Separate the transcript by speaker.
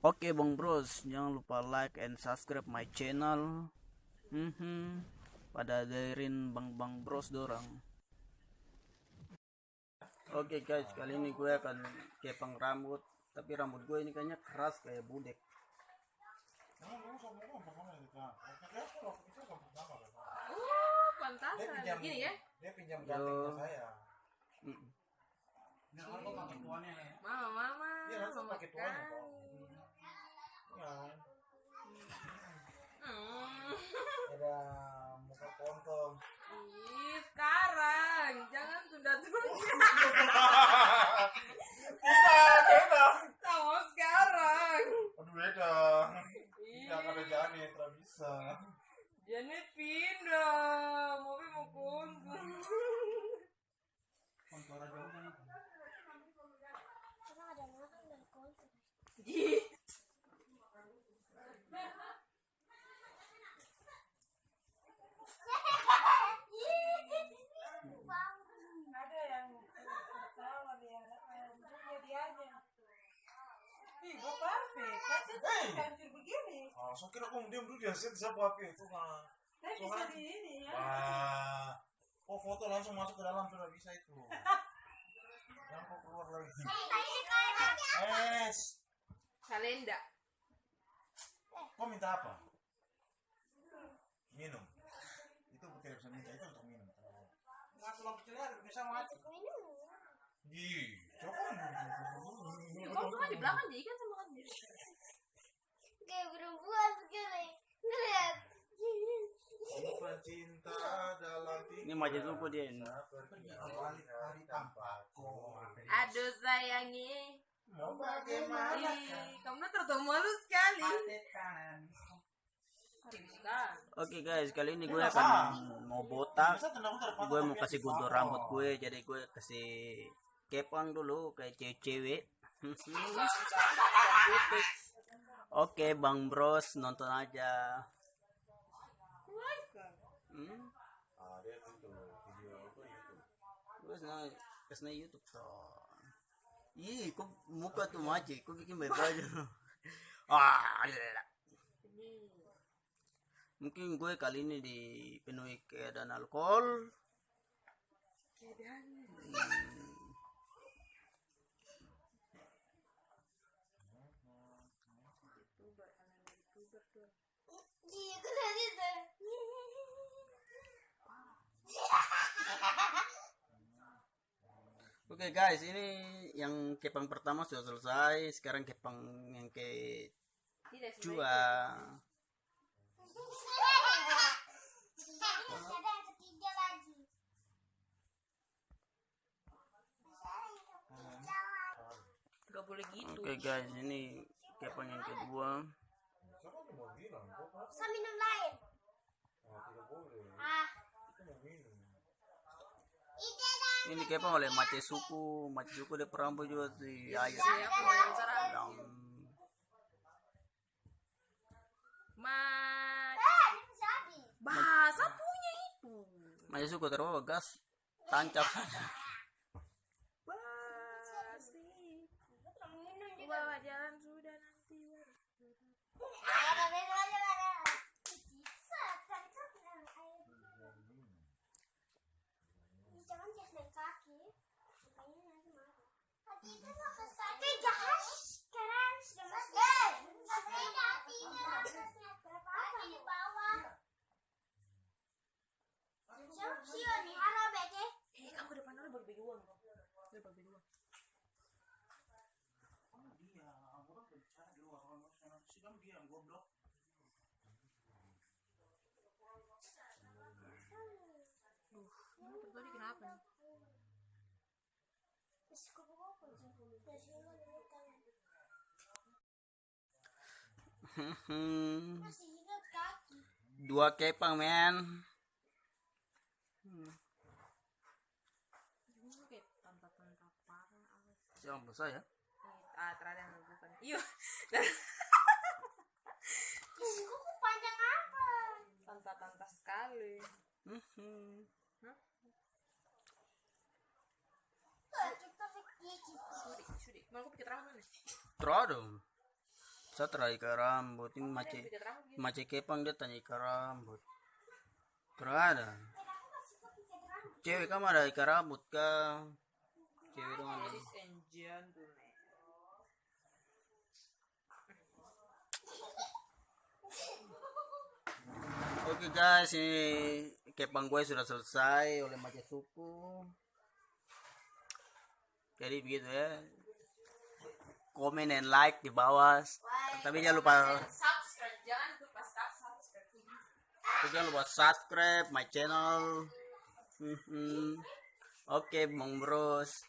Speaker 1: Oke Bang Bros, jangan lupa like and subscribe my channel. Mhm. Pada dengerin Bang Bang Bros dorang. Oke guys, kali ini gue akan kepang rambut, tapi rambut gue ini kayaknya keras kayak budek.
Speaker 2: Oh, pantasan.
Speaker 3: Dia
Speaker 2: Gini ya.
Speaker 3: Dia pinjam ganting saya.
Speaker 1: Mm.
Speaker 2: Mama, mama.
Speaker 3: Iya, langsung
Speaker 2: mama kali.
Speaker 3: Ya.
Speaker 2: Hmm.
Speaker 3: Ada muka kontong.
Speaker 2: Ih, sekarang. Jangan tunda-tunda.
Speaker 3: Tidak, beda.
Speaker 2: Sama sekarang.
Speaker 3: Aduh beda. Tidak ada jani, tidak bisa.
Speaker 2: Jadi pindah. Mobi mau kuntung. Ih.
Speaker 4: ada yang ketawa dia jadi aja ih perfect kan
Speaker 3: Hey!
Speaker 4: hancur begini
Speaker 3: Ah, so kira kong diam dulu dia set siapa api itu mah.
Speaker 4: tapi bisa
Speaker 3: Tuhan.
Speaker 4: di ini ya
Speaker 3: Wah. Oh foto langsung masuk ke dalam sudah bisa itu. Yang kok keluar lagi. Es.
Speaker 2: Kalenda.
Speaker 3: Kau minta apa? Minum. Itu tidak bisa minta itu untuk minum. Masuk lampu celer bisa mati. Ih, coba.
Speaker 2: Ih, Kamu kan di belakang jadi kan kan.
Speaker 5: Kayak perempuan sekali ngeliat
Speaker 3: Bukan cinta dalam
Speaker 1: Ini majelis suku dia ini.
Speaker 2: Aduh sayangi.
Speaker 3: Mau bagaimana?
Speaker 2: Ih, kamu terlalu malu sekali.
Speaker 1: Oke guys, kali ini gue akan mau botak. Gue mau kasih guntur rambut gue, jadi gue kasih kepang dulu kayak cewek-cewek. Oke Bang Bros, nonton aja. Hmm?
Speaker 3: Ah, dia itu video apa itu?
Speaker 1: Senang, ke sana YouTube bro. Ih, kok muka tuh maci, kok bikin aja. ah. Mungkin gue kali ini dipenuhi keadaan alkohol. Hmm. Oke guys, ini yang kepang pertama sudah selesai. Sekarang kepang yang ke dua.
Speaker 2: Gak boleh gitu.
Speaker 1: Oke guys, ini kepang yang kedua.
Speaker 3: Siapa yang mau bilang? Kok
Speaker 5: bisa minum lain
Speaker 3: Ah, tidak boleh.
Speaker 5: ah
Speaker 3: Kita mau minum.
Speaker 1: Ini kepang oleh Mace suku, Mace suku dia perambut juga di
Speaker 5: eh habis
Speaker 2: bahasa punya itu.
Speaker 1: Mace suku terbawa gas, tancap saja.
Speaker 2: Basi. Bawa jalan sudah nanti.
Speaker 5: ada minum aja ada bisa kan itu minum air Ih, jangan jas dari kaki supaya nanti marah hati itu mau ke kaki jahat sekarang sudah masuk tidak tidak berapa apa di bawah siapa sih ini haro beke
Speaker 2: Eh, kamu depan dulu bagi bagi uang. Bagi uang.
Speaker 3: Iya, orang berbicara di luar orang orang sidang dia yang goblok.
Speaker 2: Ini kenapa nih?
Speaker 1: Hmm,
Speaker 5: masih ingat kaki
Speaker 1: Dua kepang men.
Speaker 2: Ini kayak tanta-tanta parah.
Speaker 1: Siapa saya?
Speaker 2: Eh, Ah, terada yang bukan. Iya.
Speaker 5: Kuku panjang apa
Speaker 2: Tanta-tanta sekali.
Speaker 5: Tuh, kita pikir
Speaker 2: Sudi, sudi. Mau aku pakai terang mana?
Speaker 1: Terus dong. Satra ikat rambut ini mace
Speaker 2: gitu.
Speaker 1: mace kepang dia tanya ikat rambut. Kurang ada. Cewek kamu ada ikat rambut kah? Cewek ada.
Speaker 2: Ladies and gentlemen.
Speaker 1: Oke guys, ini kepang gue sudah selesai oleh mace suku. Jadi begitu ya. Komen and like di bawah. Tapi jangan lupa
Speaker 2: Subscribe, jangan lupa subscribe.
Speaker 1: jangan lupa subscribe my channel. Mhm. Oke, Bang Bros.